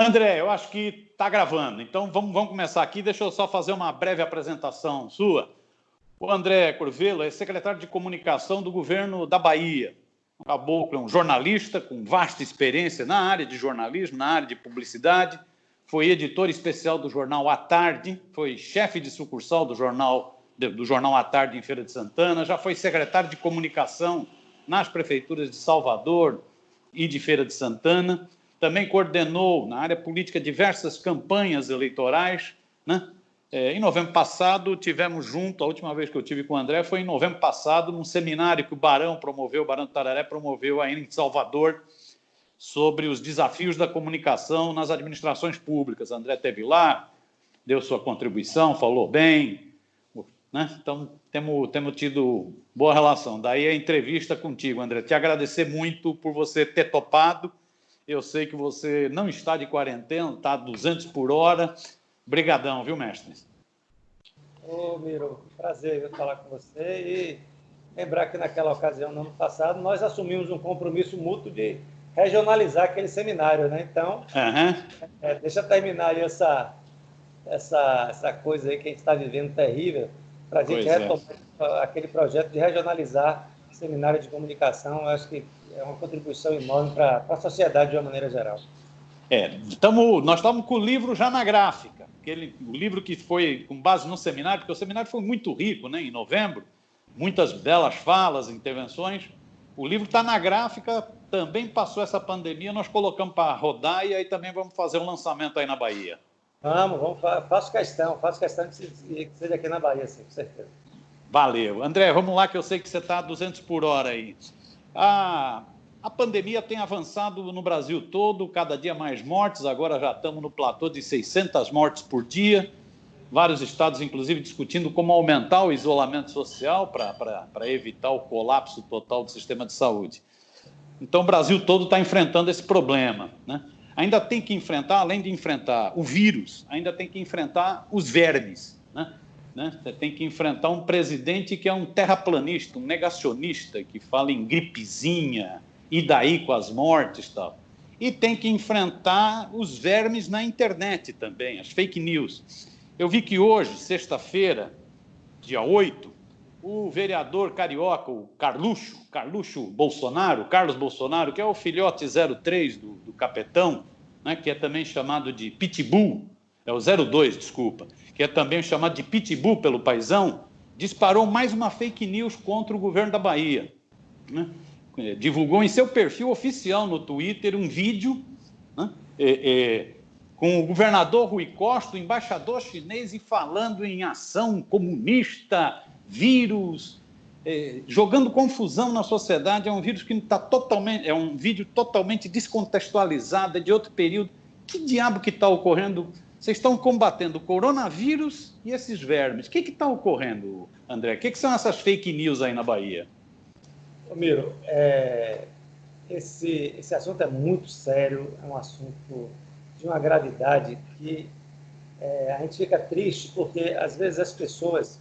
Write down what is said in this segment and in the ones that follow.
André, eu acho que está gravando, então vamos, vamos começar aqui. Deixa eu só fazer uma breve apresentação sua. O André Corvelo é secretário de comunicação do governo da Bahia. Um caboclo é um jornalista com vasta experiência na área de jornalismo, na área de publicidade. Foi editor especial do jornal A Tarde, foi chefe de sucursal do jornal, do jornal A Tarde em Feira de Santana, já foi secretário de comunicação nas prefeituras de Salvador e de Feira de Santana também coordenou na área política diversas campanhas eleitorais. Né? É, em novembro passado, tivemos junto, a última vez que eu tive com o André foi em novembro passado, num seminário que o Barão promoveu, o Barão do Tararé promoveu aí em Salvador, sobre os desafios da comunicação nas administrações públicas. André teve lá, deu sua contribuição, falou bem, né? Então, temos, temos tido boa relação. Daí a entrevista contigo, André. Te agradecer muito por você ter topado eu sei que você não está de quarentena, está a 200 por hora. Brigadão, viu, mestre? Ô, Miro, prazer falar com você e lembrar que naquela ocasião, no ano passado, nós assumimos um compromisso mútuo de regionalizar aquele seminário, né? Então, uhum. é, deixa eu terminar aí essa, essa, essa coisa aí que a gente está vivendo terrível, para a gente pois retomar é. aquele projeto de regionalizar seminário de comunicação. Eu acho que é uma contribuição enorme para a sociedade de uma maneira geral. É, tamo, nós estamos com o livro já na gráfica, aquele, o livro que foi com base no seminário, porque o seminário foi muito rico, né, em novembro, muitas belas falas, intervenções. O livro está na gráfica, também passou essa pandemia, nós colocamos para rodar e aí também vamos fazer um lançamento aí na Bahia. Vamos, vamos faço questão, faço questão que seja aqui na Bahia, sim, com certeza. Valeu. André, vamos lá que eu sei que você está a 200 por hora aí. A, a pandemia tem avançado no Brasil todo, cada dia mais mortes, agora já estamos no platô de 600 mortes por dia. Vários estados, inclusive, discutindo como aumentar o isolamento social para evitar o colapso total do sistema de saúde. Então, o Brasil todo está enfrentando esse problema. Né? Ainda tem que enfrentar, além de enfrentar o vírus, ainda tem que enfrentar os vermes. Né? Você tem que enfrentar um presidente que é um terraplanista, um negacionista, que fala em gripezinha, e daí com as mortes e tal. E tem que enfrentar os vermes na internet também, as fake news. Eu vi que hoje, sexta-feira, dia 8, o vereador carioca, o Carluxo, Carluxo Bolsonaro, Carlos Bolsonaro, que é o filhote 03 do, do Capetão, né, que é também chamado de Pitbull, é o 02, desculpa, que é também chamado de pitbull pelo paisão, disparou mais uma fake news contra o governo da Bahia. Né? É, divulgou em seu perfil oficial no Twitter um vídeo né? é, é, com o governador Rui Costa, o embaixador chinês, e falando em ação comunista, vírus, é, jogando confusão na sociedade. É um vírus que está totalmente, é um vídeo totalmente descontextualizado, é de outro período. Que diabo que está ocorrendo vocês estão combatendo o coronavírus e esses vermes. O que está ocorrendo, André? O que, que, são essas fake news aí na Bahia? Miro, é, esse, esse assunto é muito sério, é um assunto de uma gravidade que é, a gente fica triste porque às vezes as pessoas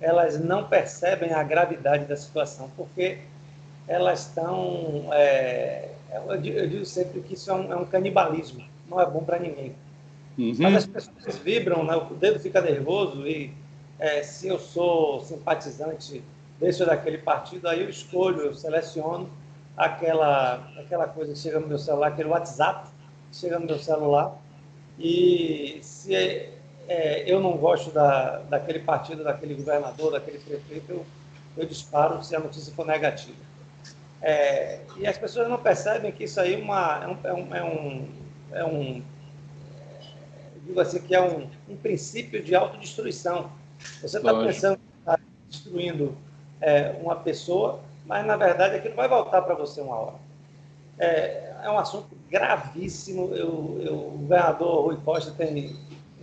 elas não percebem a gravidade da situação porque elas estão é, eu, digo, sempre que isso é um, é um canibalismo não é bom para ninguém Uhum. Mas as pessoas vibram, né? o dedo fica nervoso e é, se eu sou simpatizante desse ou daquele partido, aí eu escolho, eu seleciono aquela, aquela coisa que chega no meu celular, aquele WhatsApp que chega no meu celular e se é, eu não gosto da, daquele partido, daquele governador, daquele prefeito, eu, eu disparo se a notícia for negativa. É, e as pessoas não percebem que isso aí é, uma, é, um, é, um, é um, é um digo assim, que é um, um princípio de autodestruição. Você está pensando que está destruindo é, uma pessoa, mas na verdade aquilo vai voltar para você uma hora. É, é um assunto gravíssimo. Eu, eu, o governador Rui Costa tem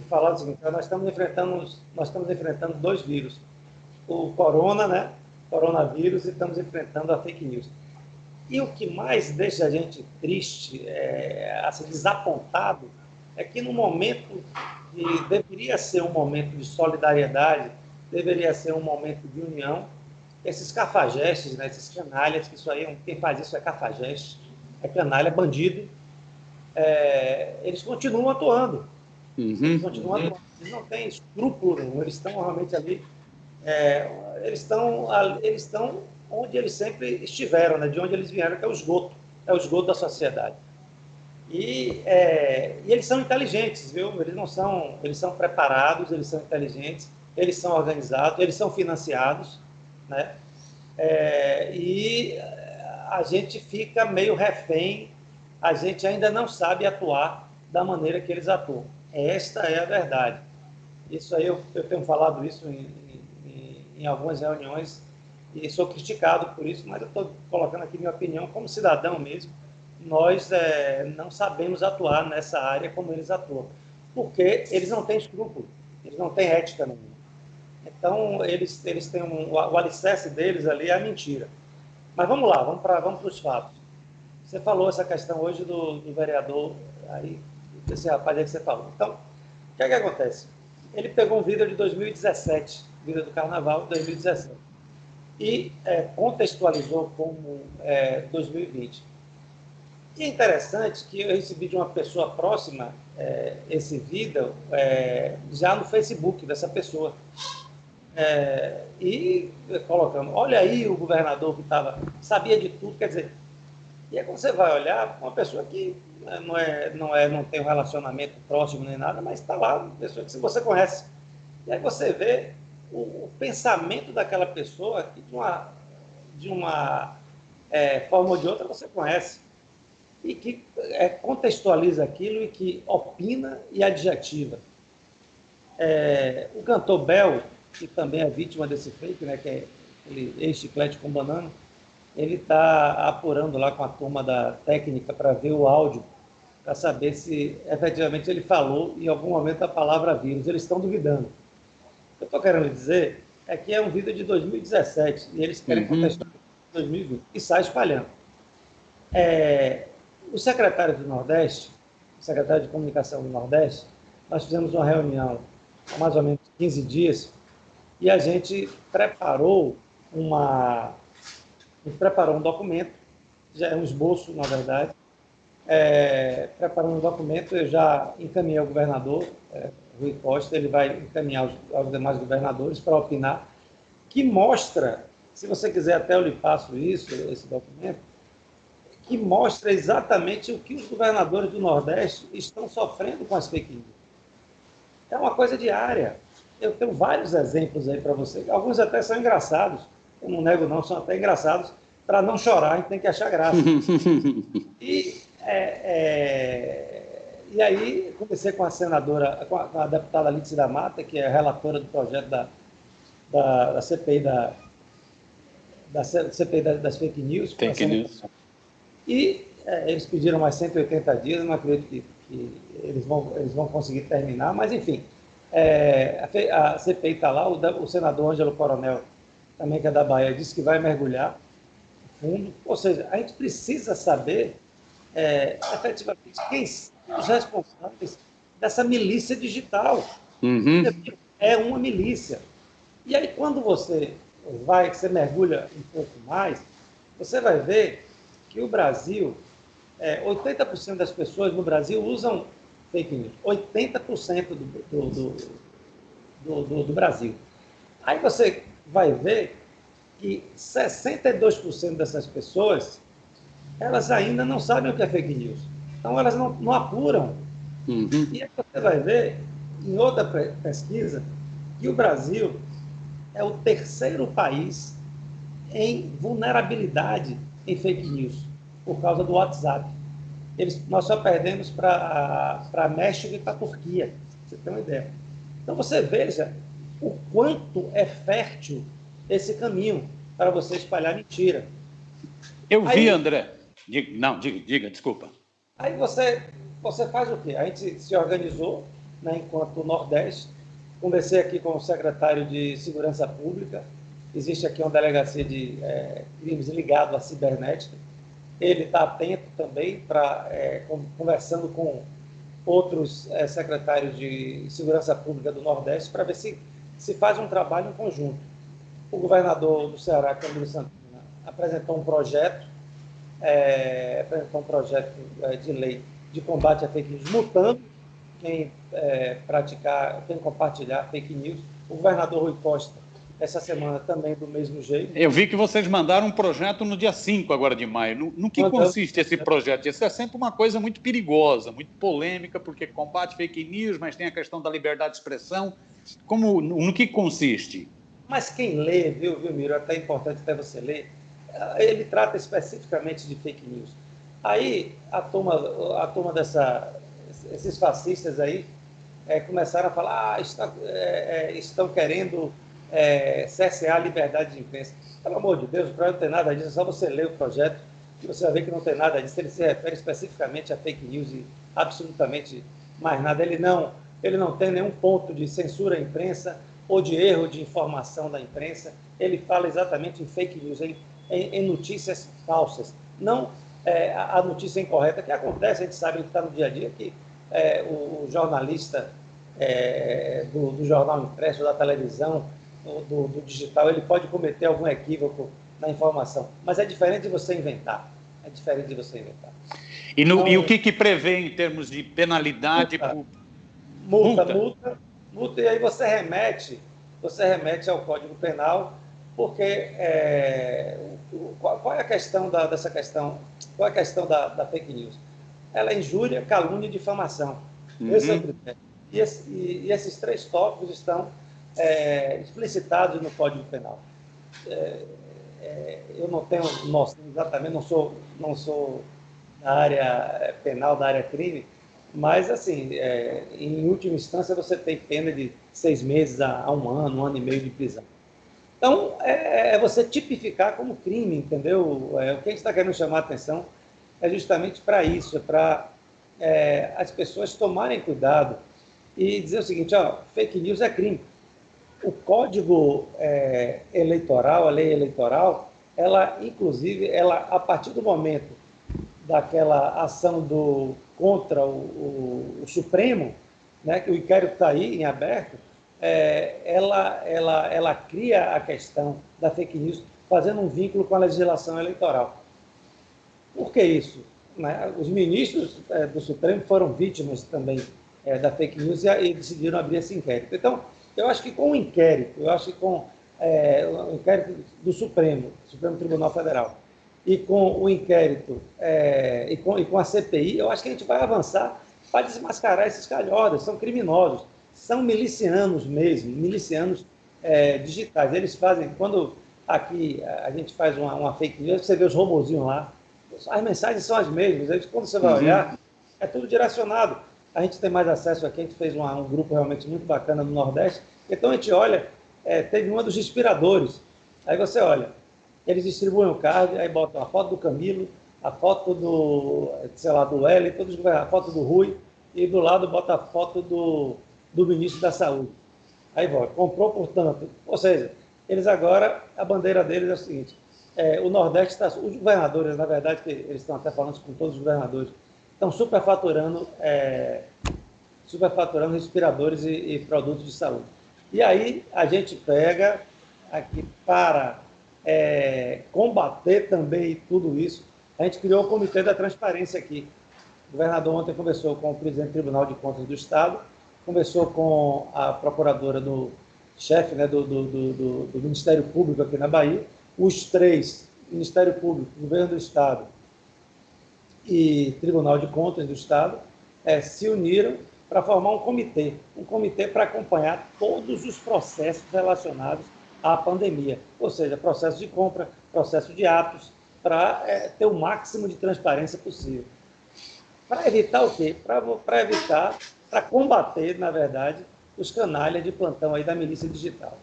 falado o seguinte: nós estamos enfrentando, nós estamos enfrentando dois vírus, o corona, né? Coronavírus, e estamos enfrentando a fake news. E o que mais deixa a gente triste, é, assim, desapontado, é que no momento que deveria ser um momento de solidariedade, deveria ser um momento de união, esses cafajestes, né, esses canalhas, que isso aí, quem faz isso é cafajeste, é canalha, é bandido, é, eles continuam atuando. Uhum. Eles continuam atuando. Eles não têm escrúpulo nenhum, eles estão realmente ali. É, eles, estão, eles estão onde eles sempre estiveram, né? de onde eles vieram, que é o esgoto, é o esgoto da sociedade. E, é, e, eles são inteligentes, viu? Eles não são, eles são preparados, eles são inteligentes, eles são organizados, eles são financiados, né? É, e a gente fica meio refém, a gente ainda não sabe atuar da maneira que eles atuam. Esta é a verdade. Isso aí eu, eu tenho falado isso em, em, em algumas reuniões e sou criticado por isso, mas eu estou colocando aqui minha opinião como cidadão mesmo. Nós é, não sabemos atuar nessa área como eles atuam, porque eles não têm escrúpulo, eles não têm ética nenhuma. Então, eles, eles têm um, o alicerce deles ali é a mentira. Mas vamos lá, vamos para vamos os fatos. Você falou essa questão hoje do, do vereador, aí, desse rapaz aí que você falou. Então, o que é que acontece? Ele pegou um vídeo de 2017, vídeo do Carnaval de 2017 e é, contextualizou como é, 2020. E é interessante que eu recebi de uma pessoa próxima é, esse vídeo é, já no Facebook dessa pessoa. É, e colocando, olha aí o governador que estava, sabia de tudo, quer dizer, e aí quando você vai olhar, uma pessoa que né, não, é, não, é, não tem um relacionamento próximo nem nada, mas está lá, uma pessoa que você conhece. E aí você vê o, o pensamento daquela pessoa que de uma, de uma é, forma ou de outra você conhece e que é, contextualiza aquilo e que opina e adjetiva. É, o cantor Bel, que também é vítima desse fake, né, que é aquele ex-chiclete com banana, ele está apurando lá com a turma da técnica para ver o áudio, para saber se efetivamente ele falou em algum momento a palavra vírus. Eles estão duvidando que eu estou querendo dizer é que é um vídeo de 2017 e eles querem uhum. contestar 2020 e sai espalhando. É, o secretário do Nordeste, secretário de Comunicação do Nordeste, nós fizemos uma reunião há mais ou menos 15 dias e a gente preparou uma preparou um documento, já é um esboço, na verdade, é, preparando um documento, eu já encaminhei ao governador, é, Rui Costa, ele vai encaminhar aos, aos demais governadores para opinar, que mostra, se você quiser até eu lhe passo isso, esse documento, que mostra exatamente o que os governadores do Nordeste estão sofrendo com as fake news. É uma coisa diária. Eu tenho vários exemplos aí para você, alguns até são engraçados, eu não nego não, são até engraçados, para não chorar, a gente tem que achar graça. e é, é, e aí comecei com a senadora, com a, com a deputada Alice da Mata, que é relatora do projeto da, da, da CPI da, da CPI das fake news. Fake news. E é, eles pediram mais 180 dias, não acredito que, que, eles, vão, eles vão conseguir terminar, mas enfim, é, a, a, CPI está lá, o, o, senador Ângelo Coronel, também que é da Bahia, disse que vai mergulhar fundo, ou seja, a gente precisa saber é, efetivamente quem os responsáveis dessa milícia digital. Uhum. É uma milícia. E aí, quando você vai, você mergulha um pouco mais, você vai ver que o Brasil, é, 80% das pessoas no Brasil usam fake news. 80% do, do, do, do, do Brasil. Aí você vai ver que 62% dessas pessoas, elas ainda não sabem o que é fake news. Então, elas não, não apuram. Uhum. E aí você vai ver, em outra pesquisa, que o Brasil é o terceiro país em vulnerabilidade em fake news, por causa do WhatsApp. Eles, nós só perdemos para México e para a Turquia, você tem uma ideia. Então, você veja o quanto é fértil esse caminho para você espalhar mentira. Eu Aí, vi, André. Diga, não, diga, diga, desculpa. Aí você, você faz o quê? A gente se organizou, né, enquanto Nordeste, conversei aqui com o secretário de Segurança Pública, existe aqui uma delegacia de é, crimes ligados à cibernética, ele está atento também para é, conversando com outros é, secretários de segurança pública do Nordeste para ver se se faz um trabalho em conjunto. O governador do Ceará, Camilo Santana, apresentou um projeto é, apresentou um projeto é, de lei de combate a fake news, multando quem é, praticar, quem compartilhar fake news. O governador Rui Costa, essa semana também do mesmo jeito. Eu vi que vocês mandaram um projeto no dia 5 agora de maio. No, no que consiste esse projeto? Isso é sempre uma coisa muito perigosa, muito polêmica, porque combate fake news, mas tem a questão da liberdade de expressão. Como, no, no que consiste? Mas quem lê, viu, viu, Miro, é até importante até você ler, ele trata especificamente de fake news. Aí a turma, a turma dessa, esses fascistas aí é, começaram a falar, ah, está, é, é estão querendo é, a liberdade de imprensa. Pelo amor de Deus, o projeto não tem nada disso, é só você ler o projeto e você vai ver que não tem nada disso. Ele se refere especificamente a fake news e absolutamente mais nada. Ele não, ele não tem nenhum ponto de censura à imprensa ou de erro de informação da imprensa. Ele fala exatamente em fake news, em, em, em notícias falsas. Não é, a notícia incorreta que acontece, a gente sabe que está no dia a dia, que é, o, o, jornalista é, do, do, jornal impresso, da televisão, do, do, digital, ele pode cometer algum equívoco na informação. Mas é diferente de você inventar. É diferente de você inventar. E, no, então, e o que, que prevê em termos de penalidade? Multa, por... multa, multa, multa, multa, e aí você remete, você remete ao Código Penal, porque é, qual, qual, é a questão da, dessa questão? Qual é a questão da, da fake news? Ela é injúria, calúnia e difamação. Uhum. Esse é o critério. E, esse, e, e esses três tópicos estão é, explicitados no Código Penal. É, é, eu não tenho noção exatamente, não sou, não sou da área penal, da área crime, mas, assim, é, em última instância, você tem pena de seis meses a, a, um ano, um ano e meio de prisão. Então, é, é você tipificar como crime, entendeu? É, o que a gente está querendo chamar a atenção é justamente para isso, é para é, as pessoas tomarem cuidado e dizer o seguinte, ó, fake news é crime o código é, eleitoral, a lei eleitoral, ela, inclusive, ela, a partir do momento daquela ação do, contra o, o, o Supremo, né, que o inquérito está aí em aberto, é, ela, ela, ela cria a questão da fake news fazendo um vínculo com a legislação eleitoral. Por que isso? Né? Os ministros é, do Supremo foram vítimas também é, da fake news e, e decidiram abrir esse inquérito. Então, eu acho que com o inquérito, eu acho que com é, o inquérito do Supremo, Supremo Tribunal Federal, e com o inquérito é, e, com, e com a CPI, eu acho que a gente vai avançar para desmascarar esses calhodas, são criminosos, são milicianos mesmo, milicianos é, digitais. Eles fazem, quando aqui a gente faz uma, uma fake news, você vê os robozinhos lá, as mensagens são as mesmas, quando você vai uhum. olhar, é tudo direcionado a gente tem mais acesso aqui, a gente fez uma, um grupo realmente muito bacana no Nordeste, então a gente olha, é, teve uma dos inspiradores, aí você olha, eles distribuem o card, aí botam a foto do Camilo, a foto do, sei lá, do todos, a foto do Rui, e do lado bota a foto do, do ministro da Saúde. Aí volta, comprou portanto, ou seja, eles agora, a bandeira deles é o seguinte, é, o Nordeste está, os governadores, na verdade, que eles estão até falando com todos os governadores, estão superfaturando, é, superfaturando respiradores e, e, produtos de saúde. E aí a gente pega aqui para é, combater também tudo isso, a gente criou o Comitê da Transparência aqui. O governador ontem conversou com o presidente do Tribunal de Contas do Estado, conversou com a procuradora do chefe né, do, do, do, do Ministério Público aqui na Bahia, os três, Ministério Público, Governo do Estado e Tribunal de Contas do Estado é, se uniram para formar um comitê, um comitê para acompanhar todos os processos relacionados à pandemia, ou seja, processo de compra, processo de atos, para é, ter o máximo de transparência possível. Para evitar o quê? Para evitar, para combater, na verdade, os canalhas de plantão aí da milícia digital.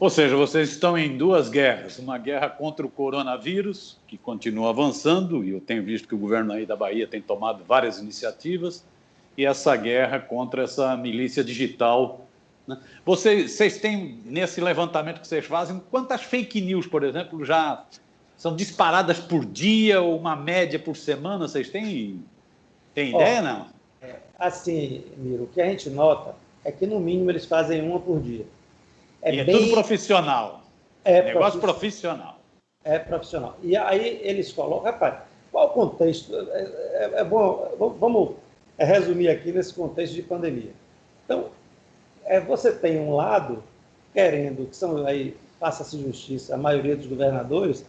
Ou seja, vocês estão em duas guerras: uma guerra contra o coronavírus, que continua avançando, e eu tenho visto que o governo aí da Bahia tem tomado várias iniciativas, e essa guerra contra essa milícia digital. Né? Vocês, vocês têm, nesse levantamento que vocês fazem, quantas fake news, por exemplo, já são disparadas por dia ou uma média por semana? Vocês têm, têm ideia, não? É, assim, Miro, o que a gente nota é que, no mínimo, eles fazem uma por dia. É, e é bem... tudo profissional. É negócio profissional. É profissional. E aí eles colocam, rapaz, qual o contexto? É, é, é bom, vamos resumir aqui nesse contexto de pandemia. Então, é, você tem um lado querendo, que são aí, faça-se justiça, a maioria dos governadores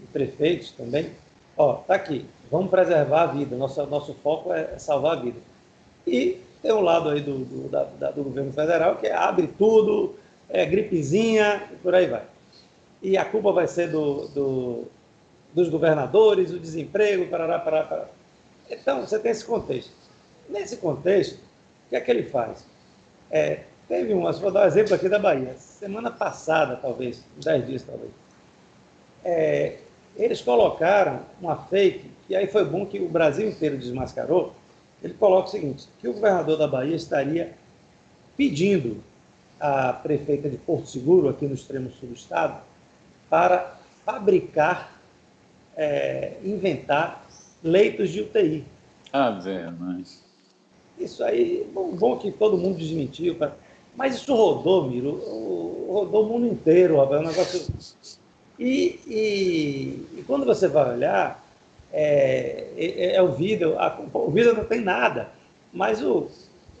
e prefeitos também, ó, tá aqui, vamos preservar a vida, nosso, nosso foco é salvar a vida. E tem um lado aí do, do, da, do governo federal que abre tudo, é gripezinha e por aí vai. E a culpa vai ser do, do dos governadores, o desemprego, parará, parará, parará. Então, você tem esse contexto. Nesse contexto, o que é que ele faz? É, teve um, vou dar um exemplo aqui da Bahia, semana passada, talvez, dez dias, talvez. É, eles colocaram uma fake, e aí foi bom que o Brasil inteiro desmascarou, ele coloca o seguinte, que o governador da Bahia estaria pedindo à prefeita de Porto Seguro, aqui no extremo sul do estado, para fabricar, é, inventar leitos de UTI. Ah, velho, mas... Isso aí, bom, bom que todo mundo desmentiu, mas isso rodou, Miro, rodou o mundo inteiro, rapaz, é um negócio... E, e, e quando você vai olhar, é, é, é o vídeo, a, o vídeo não tem nada, mas o,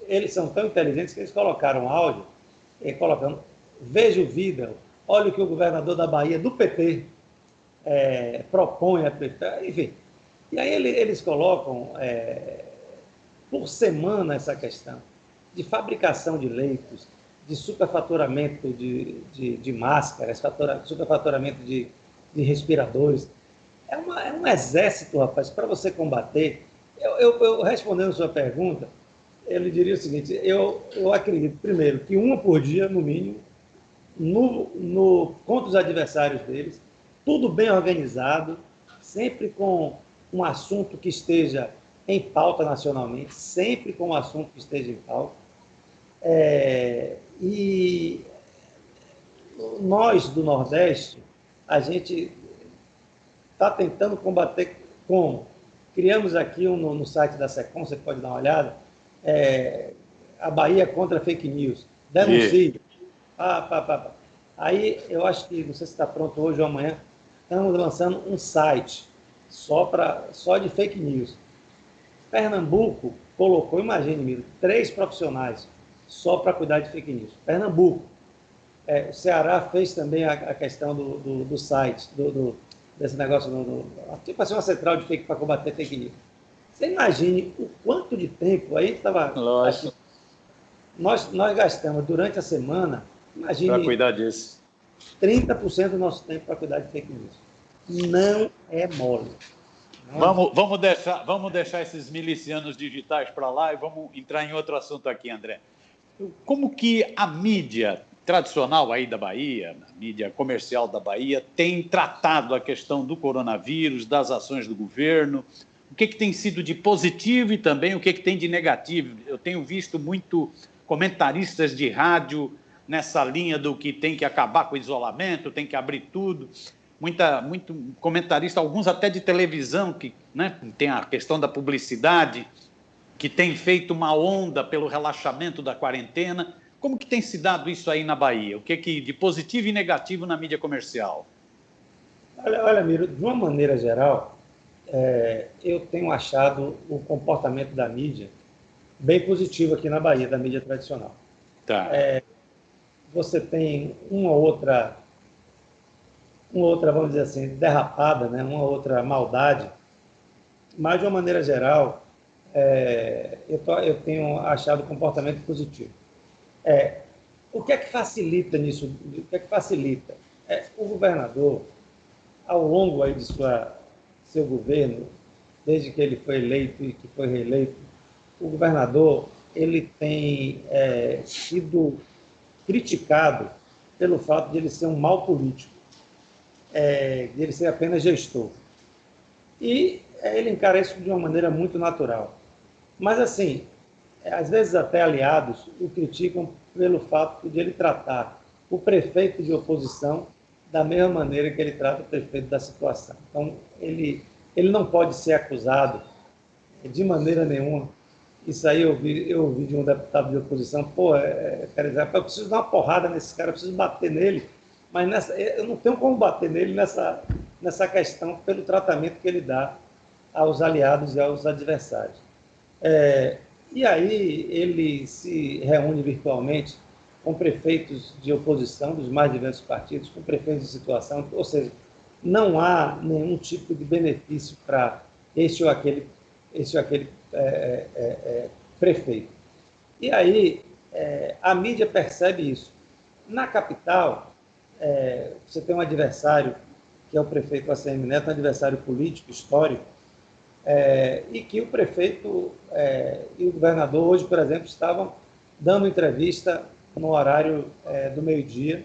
eles são tão inteligentes que eles colocaram áudio, colocando, veja o olha o que o governador da Bahia, do PT, é, propõe, enfim. E aí eles colocam é, por semana essa questão de fabricação de leitos, de superfaturamento de, de, de máscaras, superfaturamento de, de respiradores. É, uma, é um exército, rapaz, para você combater. Eu, eu, eu, respondendo a sua pergunta, ele diria o seguinte: eu, eu acredito, primeiro, que uma por dia, no mínimo, no, no, contra os adversários deles, tudo bem organizado, sempre com um assunto que esteja em pauta nacionalmente, sempre com um assunto que esteja em pauta. É, e nós do Nordeste, a gente está tentando combater como? Criamos aqui um, no, no, site da SECOM, você pode dar uma olhada, é, a Bahia contra fake news. Denuncie. Ah, pá, pá, pá. Aí eu acho que, não sei se está pronto hoje ou amanhã, estamos lançando um site só, pra, só de fake news. Pernambuco colocou, imagine, Miro, três profissionais só para cuidar de fake news. Pernambuco. É, o Ceará fez também a, a questão do, do, do site, do, do, desse negócio, do, tipo assim, uma central de fake para combater fake news. Você imagine o quanto de tempo, aí estava... Nós, nós gastamos durante a semana, imagine... Para cuidar disso. 30% do nosso tempo para cuidar de fake news. Não é mole. Não vamos, é vamos, deixar, vamos deixar esses milicianos digitais para lá e vamos entrar em outro assunto aqui, André. Como que a mídia tradicional aí da Bahia, a mídia comercial da Bahia, tem tratado a questão do coronavírus, das ações do governo? O que, que tem sido de positivo e também o que, que tem de negativo? Eu tenho visto muito comentaristas de rádio nessa linha do que tem que acabar com o isolamento, tem que abrir tudo. Muita, muito comentarista, alguns até de televisão, que né, tem a questão da publicidade, que tem feito uma onda pelo relaxamento da quarentena. Como que tem se dado isso aí na Bahia? O que, que de positivo e negativo na mídia comercial? Olha, olha Miro, de uma maneira geral, é, eu tenho achado o comportamento da mídia bem positivo aqui na Bahia, da mídia tradicional. Tá. É, você tem uma outra, uma outra, vamos dizer assim, derrapada, né? uma outra maldade, mas de uma maneira geral, é, eu, tô, eu, tenho achado o comportamento positivo. É, o que é que facilita nisso? O que é que facilita? É, o governador, ao longo aí de sua, seu governo, desde que ele foi eleito e que foi reeleito, o governador ele tem é, sido criticado pelo fato de ele ser um mau político, é, de ele ser apenas gestor. E é, ele encara isso de uma maneira muito natural. Mas, assim, é, às vezes até aliados o criticam pelo fato de ele tratar o prefeito de oposição da mesma maneira que ele trata o prefeito da situação. Então, ele, ele não pode ser acusado de maneira nenhuma isso aí eu vi, eu ouvi de um deputado de oposição, pô, é, quer dizer, eu preciso dar uma porrada nesse cara, eu preciso bater nele, mas nessa, eu não tenho como bater nele nessa, nessa questão pelo tratamento que ele dá aos aliados e aos adversários. É, e aí ele se reúne virtualmente com prefeitos de oposição dos mais diversos partidos, com prefeitos de situação, ou seja, não há nenhum tipo de benefício para este ou aquele, este ou aquele é, é, é, prefeito. E aí é, a mídia percebe isso. Na capital, é, você tem um adversário, que é o prefeito ACM Neto, um adversário político, histórico, é, e que o prefeito e o governador hoje, por exemplo, estavam dando entrevista no horário do meio-dia,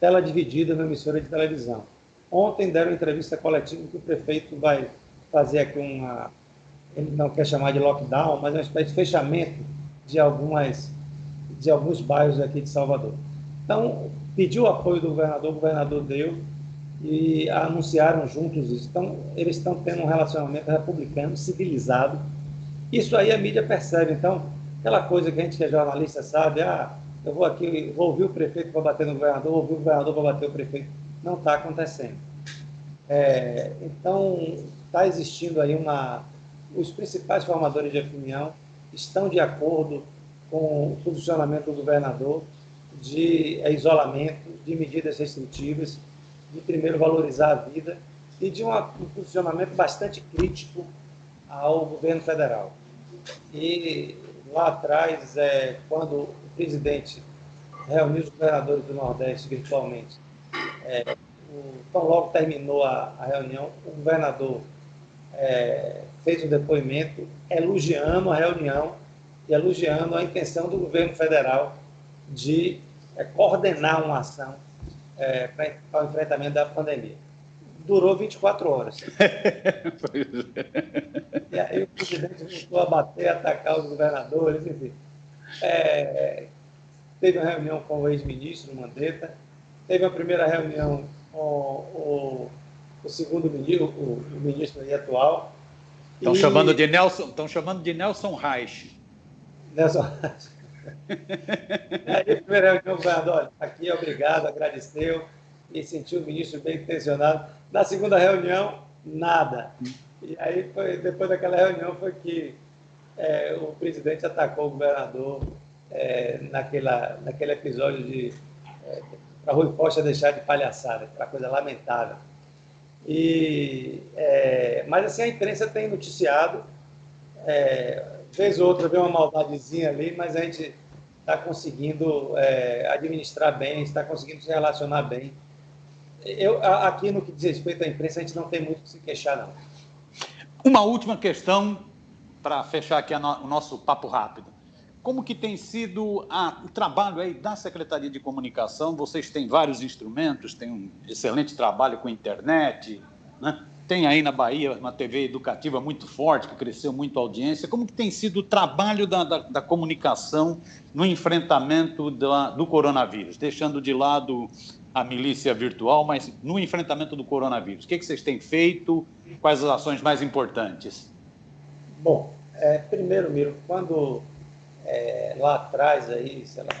tela dividida na emissora de televisão. Ontem deram entrevista coletiva que o prefeito vai fazer aqui uma, ele não quer chamar de lockdown, mas é uma espécie de fechamento de algumas de alguns bairros aqui de Salvador. Então, pediu apoio do governador, o governador deu e anunciaram juntos isso. Então, eles estão tendo um relacionamento republicano, civilizado. Isso aí a mídia percebe. Então, aquela coisa que a gente que é jornalista sabe, ah, eu vou aqui, vou ouvir o prefeito para bater no governador, vou ouvir o governador para bater o prefeito não está acontecendo. É, então, está existindo aí uma. Os principais formadores de opinião estão de acordo com o posicionamento do governador de isolamento, de medidas restritivas, de primeiro valorizar a vida e de um posicionamento bastante crítico ao governo federal. E lá atrás, é, quando presidente reuniu os governadores do Nordeste virtualmente é, o, tão logo terminou a, a reunião, o governador é, fez um depoimento elogiando a reunião e elogiando a intenção do governo federal de é, coordenar uma ação é, para o enfrentamento da pandemia. Durou 24 horas. e aí o presidente voltou a bater, atacar os governadores, enfim. É, teve uma reunião com o ex-ministro Mandetta, teve a primeira reunião com o, o segundo ministro, o, o ministro atual. Estão e... chamando de Nelson, estão chamando de Nelson Reich. Nelson Reich. Aí, a primeira reunião, o governador, aqui, obrigado, agradeceu e sentiu o ministro bem intencionado. Na segunda reunião, nada. E aí, foi, depois daquela reunião, foi que é, o presidente atacou o governador é, naquela, naquele episódio de é, para Rui Costa deixar de palhaçada, aquela coisa lamentável. E, é, mas assim, a imprensa tem noticiado, é, outra vê uma maldadezinha ali, mas a gente está conseguindo é, administrar bem, está conseguindo se relacionar bem. Eu, aqui no que diz respeito à imprensa, a gente não tem muito que se queixar, não. Uma última questão para fechar aqui no, o nosso papo rápido. Como que tem sido a, o trabalho aí da Secretaria de Comunicação? Vocês têm vários instrumentos, têm um excelente trabalho com internet, né? tem aí na Bahia uma TV educativa muito forte, que cresceu muito a audiência. Como que tem sido o trabalho da, da, da comunicação no enfrentamento da, do coronavírus? Deixando de lado a milícia virtual, mas no enfrentamento do coronavírus. O que, que vocês têm feito? Quais as ações mais importantes? Bom, é, primeiro, Miro, quando é, lá atrás, aí, sei lá,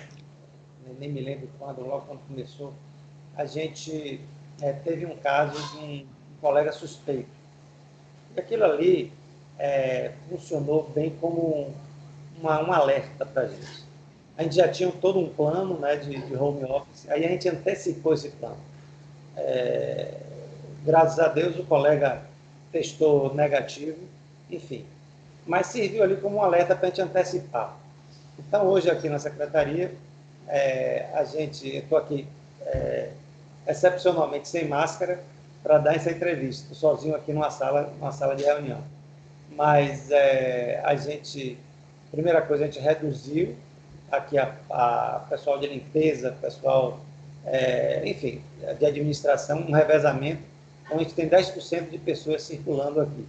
nem me lembro quando, logo quando começou, a gente é, teve um caso de um, colega suspeito. E aquilo ali é, funcionou bem como uma, um alerta para a gente. A gente já tinha todo um plano né, de, de home office, aí a gente antecipou esse plano. É, graças a Deus o colega testou negativo, enfim. Mas serviu ali como um alerta para a gente antecipar. Então, hoje aqui na secretaria, é, a gente, estou aqui é, excepcionalmente sem máscara para dar essa entrevista, sozinho aqui numa sala, numa sala de reunião. Mas é, a gente, primeira coisa, a gente reduziu aqui a, a pessoal de limpeza, pessoal, é, enfim, de administração, um revezamento. Então, a gente tem 10% de pessoas circulando aqui.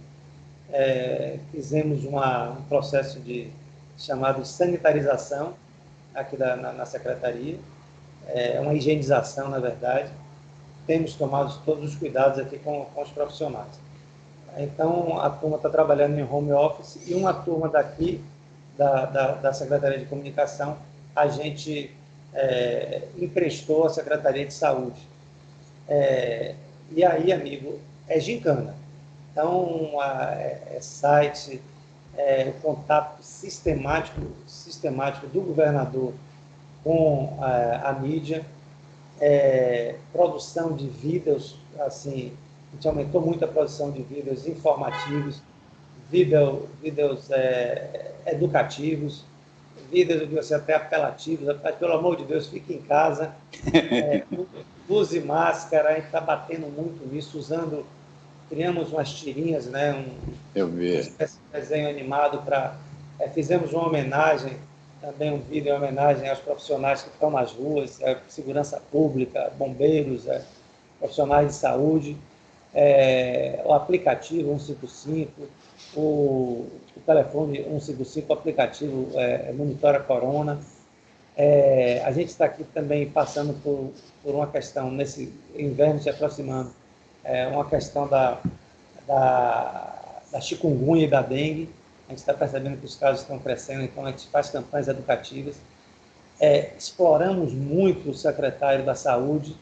É, fizemos uma, um processo de chamado de sanitarização aqui da, na, na secretaria, é uma higienização, na verdade. Temos tomado todos os cuidados aqui com, com os profissionais. Então, a turma está trabalhando em home office e uma turma daqui, da, da, da Secretaria de Comunicação, a gente é, emprestou à Secretaria de Saúde. É, e aí, amigo, é gincana. Então, a, é, é site, é, o contato sistemático, sistemático do governador com a, a mídia, é, produção de vídeos, assim, a gente aumentou muito a produção de vídeos informativos, vídeos, vídeos é, educativos, vídeos de você até apelativos, pelo amor de Deus, fique em casa, é, use máscara, a gente está batendo muito nisso, usando, criamos umas tirinhas, né, um, Eu vi. um desenho animado para, é, fizemos uma homenagem, também um vídeo em homenagem aos profissionais que estão nas ruas, é, segurança pública, bombeiros, é, profissionais de saúde, é, o aplicativo 155, o, o telefone 155, o aplicativo é, monitora corona. É, a gente está aqui também passando por, por uma questão, nesse inverno se aproximando, é, uma questão da, da, da chikungunya e da dengue. A gente está percebendo que os casos estão crescendo, então a gente faz campanhas educativas. É, exploramos muito o secretário da Saúde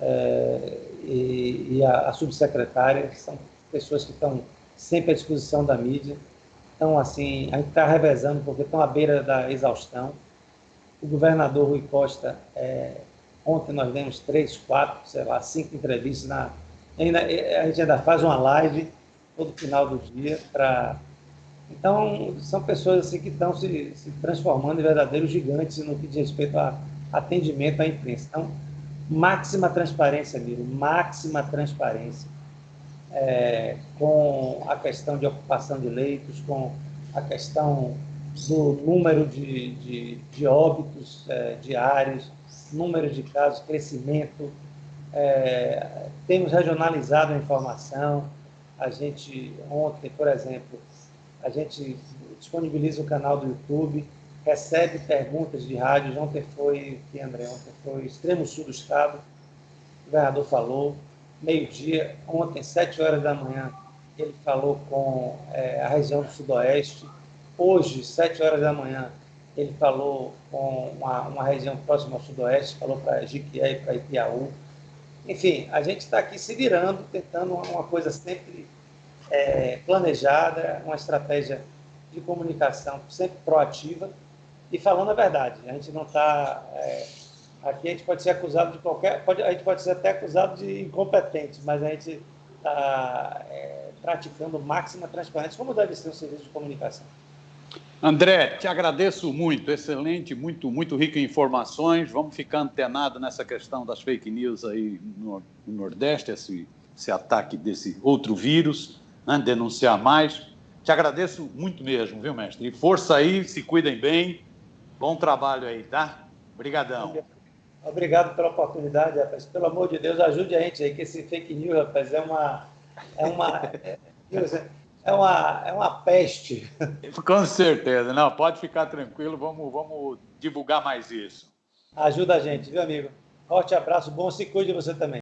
é, e, e a, a subsecretária, são pessoas que estão sempre à disposição da mídia. Então, assim, a gente está revezando porque estão à beira da exaustão. O governador Rui Costa, é, ontem nós demos três, quatro, sei lá, cinco entrevistas. Na, ainda, a gente ainda faz uma live todo final do dia para... Então, são pessoas assim, que estão se, se transformando em verdadeiros gigantes no que diz respeito a atendimento à imprensa. Então, máxima transparência, amigo, máxima transparência é, com a questão de ocupação de leitos, com a questão do número de, de, de óbitos é, diários, número de casos, crescimento. É, temos regionalizado a informação. A gente, ontem, por exemplo, a gente disponibiliza o canal do YouTube, recebe perguntas de rádios. Ontem foi, que André, ontem foi extremo sul do estado, o governador falou, meio-dia, ontem, sete horas da manhã, ele falou com é, a região do Sudoeste. Hoje, sete horas da manhã, ele falou com uma, uma região próxima ao Sudoeste, falou para Jiquié e para Ipiaú. Enfim, a gente está aqui se virando, tentando uma coisa sempre é, planejada, uma estratégia de comunicação sempre proativa e falando a verdade. A gente não está é, Aqui a gente pode ser acusado de qualquer. Pode, a gente pode ser até acusado de incompetente, mas a gente está é, praticando máxima transparência, como deve ser um serviço de comunicação. André, te agradeço muito, excelente, muito, muito rico em informações. Vamos ficar antenado nessa questão das fake news aí no, no Nordeste, esse, esse, ataque desse outro vírus, né? denunciar mais. Te agradeço muito mesmo, viu, mestre? E força aí, se cuidem bem. Bom trabalho aí, tá? Obrigadão. Obrigado pela oportunidade, rapaz. Pelo amor de Deus, ajude a gente aí, que esse fake news, rapaz, é uma. É uma. É uma, é uma peste. Com certeza, não, pode ficar tranquilo, vamos, vamos divulgar mais isso. Ajuda a gente, viu, amigo? Forte abraço, bom se cuide você também.